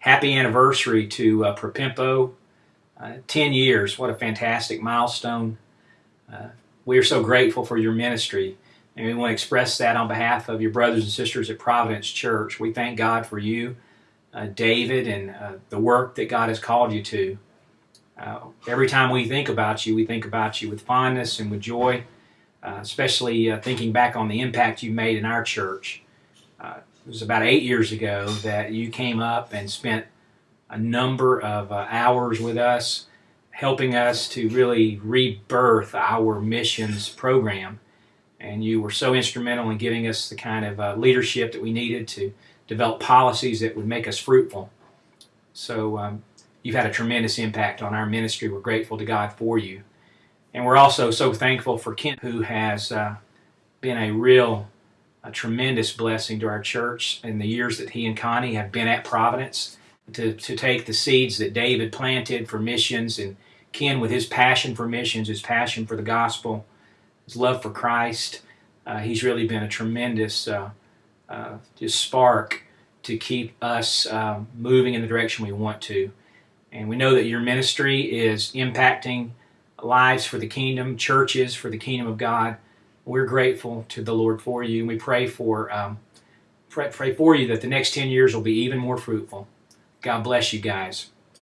happy anniversary to uh, Propempo. Uh, 10 years, what a fantastic milestone. Uh, we are so grateful for your ministry, and we want to express that on behalf of your brothers and sisters at Providence Church. We thank God for you, uh, David, and uh, the work that God has called you to. Uh, every time we think about you, we think about you with fondness and with joy, especially thinking back on the impact you made in our church. It was about eight years ago that you came up and spent a number of uh, hours with us, helping us to really rebirth our missions program. And you were so instrumental in giving us the kind of uh, leadership that we needed to develop policies that would make us fruitful. So um, you've had a tremendous impact on our ministry. We're grateful to God for you. And we're also so thankful for Kent, who has uh, been a real, a tremendous blessing to our church in the years that he and Connie have been at Providence to, to take the seeds that David planted for missions and Ken with his passion for missions, his passion for the gospel, his love for Christ. Uh, he's really been a tremendous uh, uh, just spark to keep us uh, moving in the direction we want to. And we know that your ministry is impacting lives for the kingdom, churches for the kingdom of God. We're grateful to the Lord for you, and we pray for um, pray, pray for you that the next 10 years will be even more fruitful. God bless you guys.